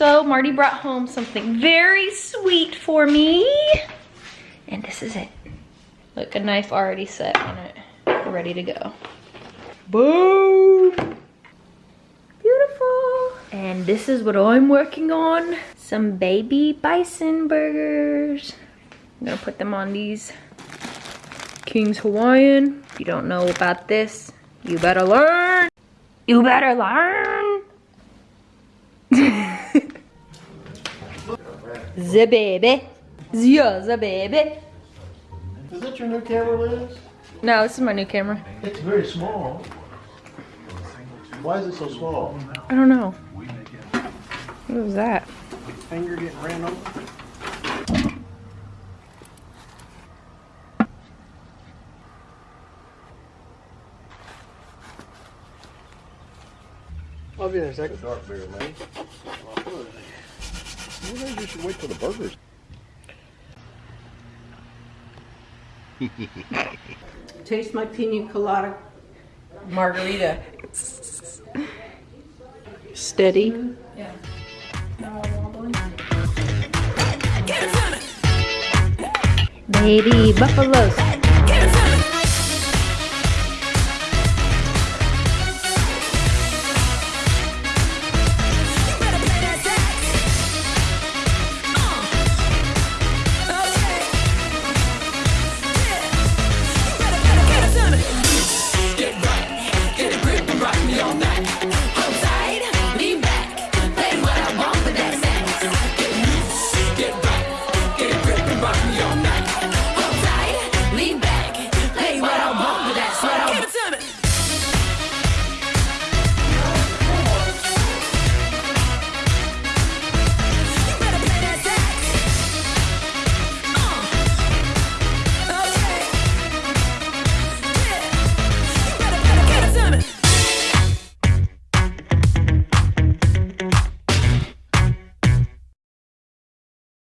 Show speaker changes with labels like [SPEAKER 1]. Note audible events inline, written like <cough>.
[SPEAKER 1] So Marty brought home something very sweet for me. And this is it. Look, a knife already set on it, ready to go. Boom! Beautiful. And this is what I'm working on. Some baby bison burgers. I'm gonna put them on these King's Hawaiian. If you don't know about this, you better learn. You better learn. <laughs> the baby. The, the baby.
[SPEAKER 2] Is that your new camera, Liz?
[SPEAKER 1] No, this is my new camera.
[SPEAKER 2] It's very small. Why is it so small?
[SPEAKER 1] I don't know. What was that?
[SPEAKER 2] Finger getting ran over? I'll be in a second. Dark beer, man. Maybe you should wait for the burgers.
[SPEAKER 3] Taste my pina colada margarita. Steady.
[SPEAKER 1] Baby buffaloes.